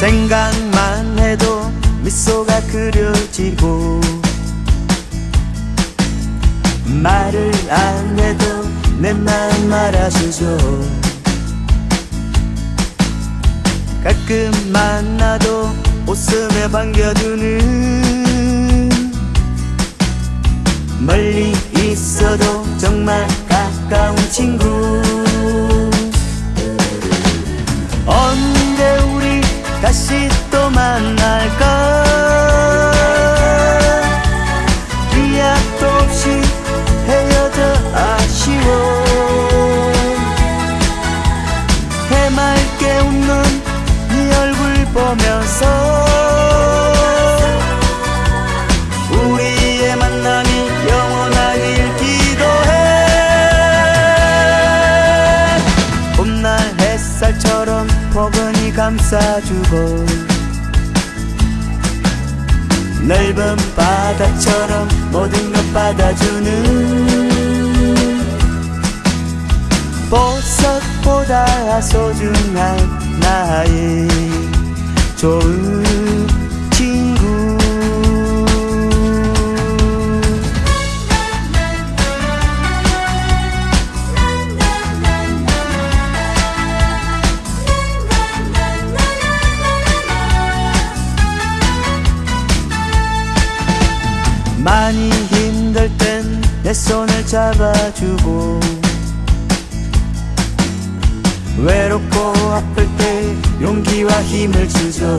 생각만 해도 미소가 그려지고 말을 안 해도 내 마음 알아주죠. 가끔 만나도 웃음에 반겨주는 감싸주고 넓은 바다처럼 모든 것 받아주는 보석보다 소중한 나의 좋은 내 손을 잡아주고 외롭고 아플 때 용기와 힘을 주죠.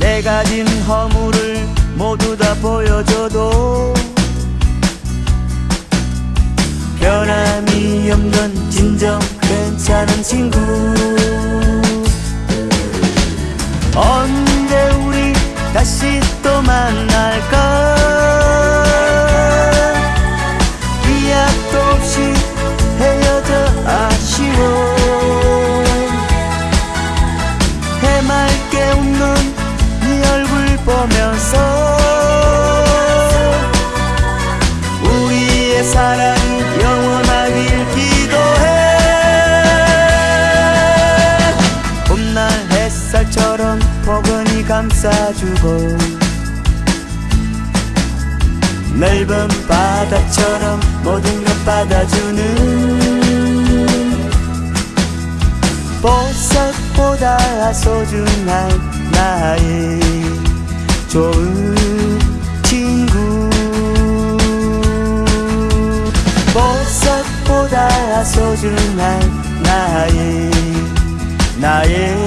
내 가진 허물을 모두 다 보여줘도 변함이 없는 진정 괜찮은 친구 포근히 감싸주고 넓은 바다처럼 모든 것 받아주는 보석보다 소중한 나의 좋은 친구. 보석보다 소중한 나의 나의